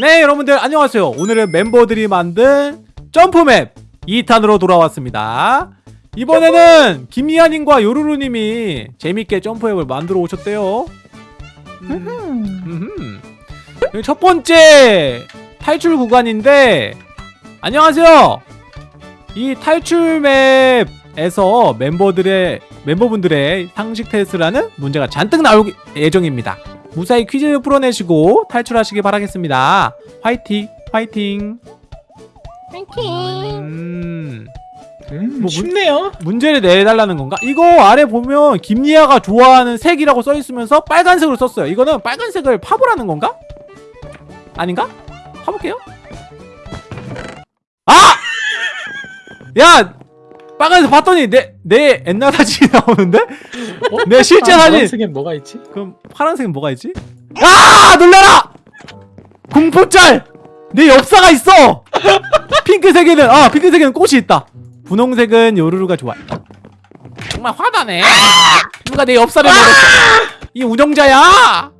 네 여러분들 안녕하세요. 오늘은 멤버들이 만든 점프맵 2탄으로 돌아왔습니다. 이번에는 김미아님과 요루루님이 재밌게 점프맵을 만들어 오셨대요. 음. 여기 첫 번째 탈출 구간인데 안녕하세요. 이 탈출 맵에서 멤버들의 멤버분들의 상식 테스트라는 문제가 잔뜩 나올 예정입니다 무사히 퀴즈 풀어내시고 탈출하시길 바라겠습니다. 화이팅! 화이팅! 파이팅. 음, 음, 뭐, 쉽네요. 문 제를 내달라는 건가? 이거 아래 보면 김리아가 좋아하는 색이라고 써있으면서 빨간색으로 썼어요. 이거는 빨간색을 파보라는 건가? 아닌가? 파볼게요. 아! 야! 빨간색 봤더니 내, 내 옛날 사진이 나오는데? 어? 내 실제 사진! 파란색엔 뭐가 있지? 그럼 파란색은 뭐가 있지? 아 놀라라! 공포짤! 내 엽사가 있어! 핑크색에는 아 핑크색에는 꽃이 있다 분홍색은 요루루가 좋아 정말 화나네 누가 내 엽사를 먹었어 이 운영자야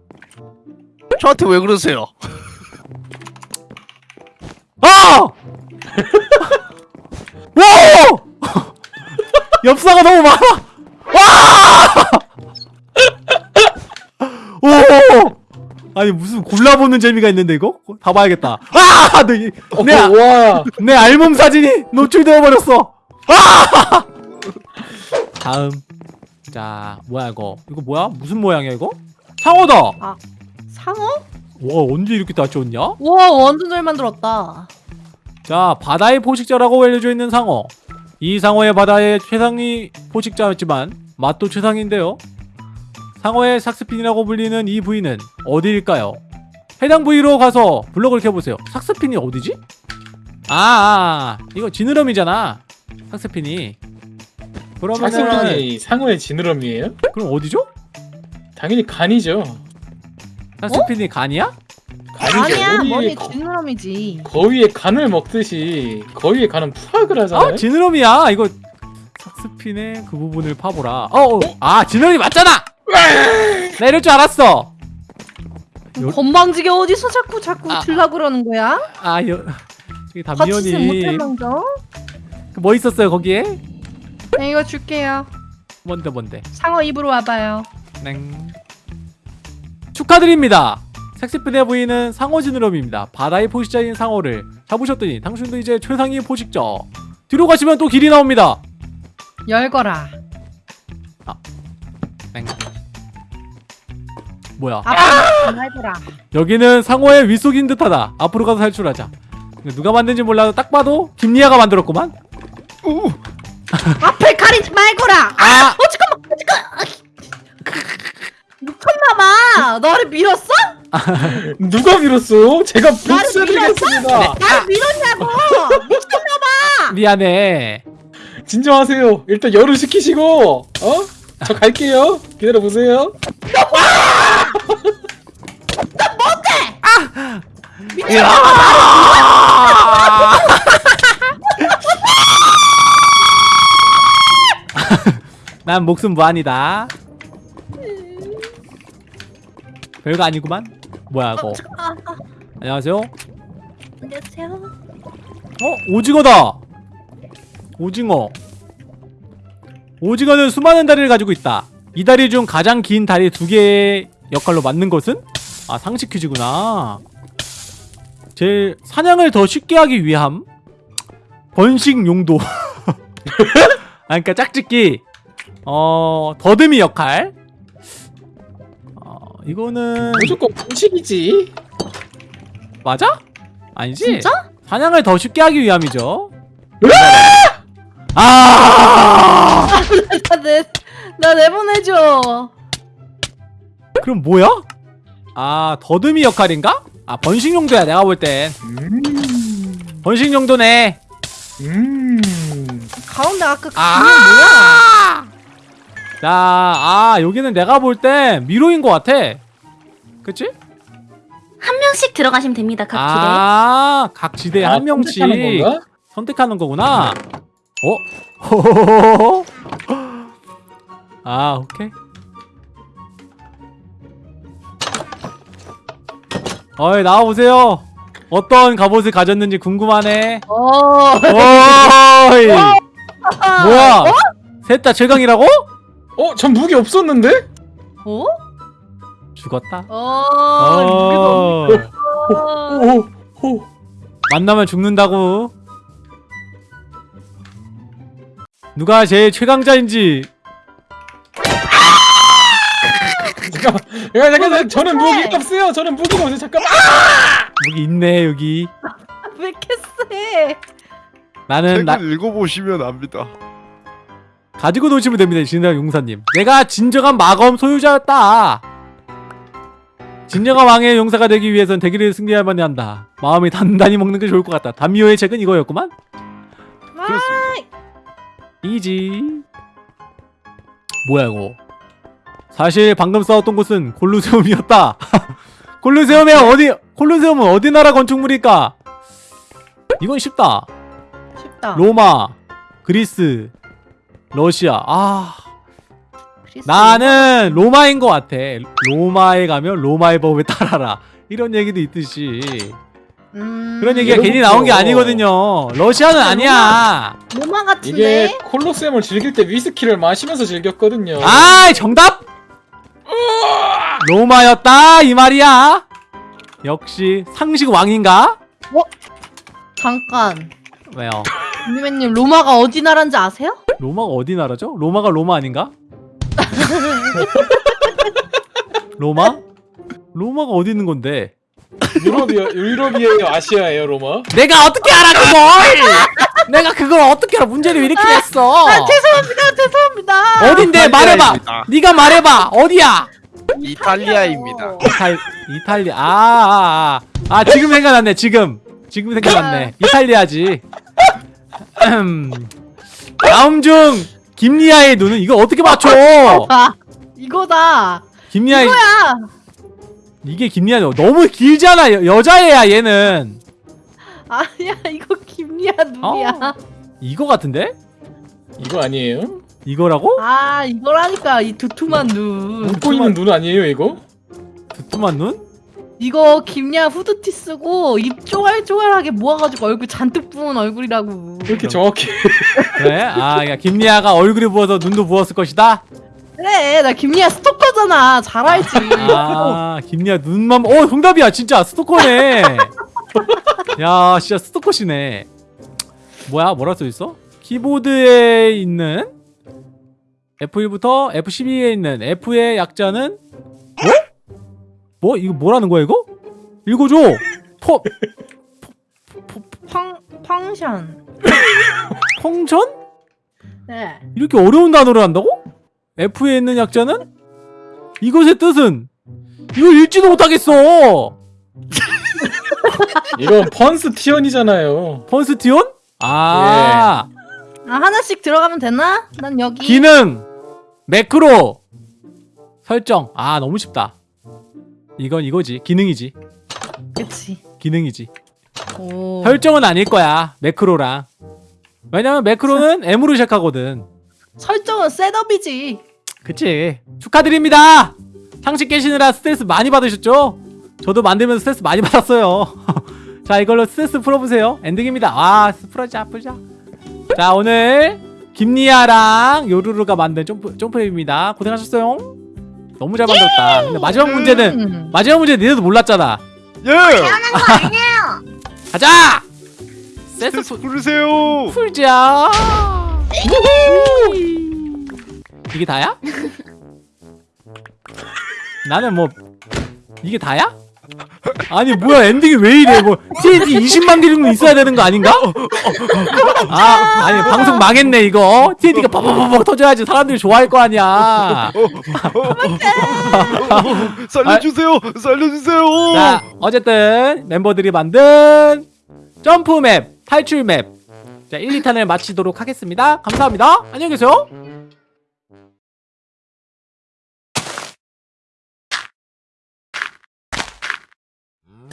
저한테 왜 그러세요? 엽사가 너무 많아 와! 오! 아니 무슨 골라보는 재미가 있는데 이거? 다 봐야겠다 아! 내, 어, 내, 아- 와. 내 알몸 사진이 노출되어 버렸어. 아! 다음. 자, 뭐야 이거? 이거 뭐야? 무슨 모양이야 이거? 상어다. 상어? 와, 언제 이렇게 다 쪘냐? 와 완전 잘 만들었다. 자, 바다의 포식자라고 알려져 있는 상어. 이 상어의 바다의 최상위 포식자였지만 맛도 최상인데요. 상어의 삭스핀이라고 불리는 이 부위는 어디일까요? 해당 부위로 가서 블럭을 켜보세요. 삭스핀이 어디지? 아, 아, 아, 이거 지느러미잖아. 삭스핀이. 그러면은 삭스핀이 상어의 지느러미예요? 그럼 어디죠? 당연히 간이죠. 삭스핀이 간이야? 아니야 머리에 머리 거, 지느러미지. 거위의 간을 먹듯이 거위의 간은 푸악을 하잖아요. 아, 지느러미야. 이거 삭스핀의 그 부분을 파보라. 어, 어. 아, 지느러미 맞잖아. 나 이럴 줄 알았어. 요- 건방지게 어디서 자꾸 자꾸 아. 들라 그러는 거야? 아, 여, 저기 담미연이 망정. 그뭐 있었어요 거기에? 네 이거 줄게요. 뭔데 뭔데? 상어 입으로 와봐요. 땡. 축하드립니다. 섹스핀의 부인은 상어 지느러미입니다. 바다의 포식자인 상어를 잡으셨더니 당신도 이제 최상위 포식자. 뒤로 가시면 또 길이 나옵니다. 열거라. 땡. 뭐야? 날거라. 여기는 상어의 윗속인 듯하다. 앞으로 가서 탈출하자. 누가 만든지 몰라도 딱 봐도 김리아가 만들었구만. 앞을 가리지 말거라. 아, 어 잠깐만 잠깐. 미쳤나봐. 너를 밀었어? 누가 밀었어요? 제가 나를 복수해드리겠습니다. 나를 밀었냐고. 미쳤나봐. 미안해. 진정하세요. 일단 열을 식히시고, 어? 저 갈게요. 기다려 보세요. 난 목숨 무한이다. 별거 아니구만. 뭐야 이거? 아, 안녕하세요. 안녕하세요. 어? 오징어다! 오징어. 오징어는 수많은 다리를 가지고 있다. 이 다리 중 가장 긴 다리 두 개의 역할로 맞는 것은? 아, 상식 퀴즈구나. 제일 사냥을 더 쉽게 하기 위함. 번식 용도. 아, 그니까 짝짓기. 어, 더듬이 역할. 어, 이거는. 무조건 분식이지. 맞아? 아니지? 진짜? 사냥을 더 쉽게 하기 위함이죠. 아! 나 내 나 내보내줘. 그럼 뭐야? 아 더듬이 역할인가? 아 번식 용도야 내가 볼땐 음. 번식 용도네. 음. 가운데 아까 그 아! 그게 뭐야? 자, 아 여기는 내가 볼땐 미로인 것 같아. 그치? 한 명씩 들어가시면 됩니다. 각 길에. 아, 각 지대에 아, 한 명씩 선택하는 건가? 선택하는 거구나. 어? 아, 오케이. 어이, 나와보세요. 어떤 갑옷을 가졌는지 궁금하네. 어. 오이 뭐야? 셋다 최강이라고? 어? 전 무기 없었는데? 어? 죽었다. 어. 어. 오. 만나면 죽는다고. 누가 제일 최강자인지 잠깐만. 야, 잠깐만. 저는 무기가 없어요. 저는 무기가 없어요. 잠깐만. 무기 있네 여기. 왜 세? 나는 나, 책을 읽어보시면 압니다. 가지고 노시면 됩니다 진정 용사님. 내가 진정한 마검 소유자였다. 진정한 왕의 용사가 되기 위해선 대기를 승리해야만 한다. 마음이 단단히 먹는 게 좋을 것 같다. 담미호의 책은 이거였구만. 그렇습니다. 이지. 뭐야 이거? 사실 방금 싸웠던 곳은 콜루세움이었다. 콜루세움에 어디? 콜루세움은 어디 나라 건축물일까? 이건 쉽다. 쉽다. 로마, 그리스, 러시아. 아. 나는 로마인 것 같아. 로마에 가면 로마의 법을 따라라. 이런 얘기도 있듯이 음. 그런 얘기가 괜히 나온 게 저- 아니거든요. 러시아는 아니야. 로마 같은데. 이게 콜로세움을 즐길 때 위스키를 마시면서 즐겼거든요. 아, 정답. 로마였다 이 말이야. 역시 상식 왕인가? 잠깐. 왜요? 유미맨님 로마가 어디 나라인지 아세요? 로마가 어디 나라죠? 로마가 로마 아닌가? 로마? 로마가 어디 있는 건데? 유럽이요. 유럽이에요. 아시아예요, 로마. 내가 어떻게 알아 그걸? 내가 그걸 어떻게 알아? 문제를 왜 이렇게 냈어? 아, 죄송합니다. 죄송합니다. 어딘데 말해봐. 이탈리아입니다. 네가 말해봐. 어디야? 이탈리아입니다. 이탈 이탈리아. 아, 아, 아. 아 지금 생각났네. 지금 지금 생각났네. 이탈리아지. 음. 다음 중 김리아의 눈은 이거 어떻게 맞춰? 아, 이거다. 김리아의 이거야. 이게 김리아 너무 길잖아. 여, 여자애야 얘는. 아니야, 이거 김리아 눈이야. 어. 이거 같은데? 이거 아니에요? 이거라고? 아, 이거라니까 이 두툼한 눈. 웃고 있는 눈 아니에요, 이거? 두툼한 눈? 이거 김리아 후드티 쓰고 입 쪼갈쪼갈하게 모아가지고 얼굴 잔뜩 부은 얼굴이라고. 왜 이렇게 정확해? 그래? 아, 야, 김리아가 얼굴이 부어서 눈도 부었을 것이다. 그래, 나 김리아 스토커잖아. 잘 알지. 아, 김리아 눈만 어, 정답이야. 진짜 스토커네. 야, 진짜 스토커시네. 뭐야? 뭐라 써 있어? 키보드에 있는 F1부터 F12에 있는 F의 약자는 뭐? 뭐? 이거 뭐라는 거야, 이거? 읽어줘. 포펑 펑션. 펑션? 네. 이렇게 어려운 단어를 한다고? F에 있는 약자는? 이것의 뜻은? 이거 읽지도 못하겠어! 이건 펀스 티언이잖아요. 펀스티온? 아, 아 하나씩 들어가면 되나? 난 여기. 기능! 매크로! 설정. 아, 너무 쉽다. 이건 이거지. 기능이지. 그치. 기능이지. 오. 설정은 아닐 거야. 매크로랑. 왜냐면 매크로는 M으로 시작하거든. 설정은 setup이지. 그치. 축하드립니다! 상식 깨시느라 스트레스 많이 받으셨죠? 저도 만들면서 스트레스 많이 받았어요. 자, 이걸로 스트레스 풀어보세요. 엔딩입니다. 와, 스트레스 풀자, 풀자. 자, 오늘 김리아랑 요루루가 만든 점프, 점프랩입니다. 고생하셨어요. 너무 잘 만들었다. 근데 마지막 문제는, 음. 마지막 문제 니네도 몰랐잖아. 예. 태어난 거 아니에요. 가자! 스트레스 풀으세요. 풀자. 이게 다야? 나는 뭐 이게 다야? 아니 뭐야 엔딩이 왜 이래 뭐 TNT 20만 개 정도 있어야 되는 거 아닌가? 아 아니 방송 망했네 이거 TNT가 빡빡빡 터져야지 사람들이 좋아할 거 아니야 살려주세요. 살려주세요. 자 어쨌든 멤버들이 만든 점프 맵 탈출 맵 자 1, 2탄을 마치도록 하겠습니다 감사합니다 안녕히 계세요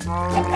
Oh.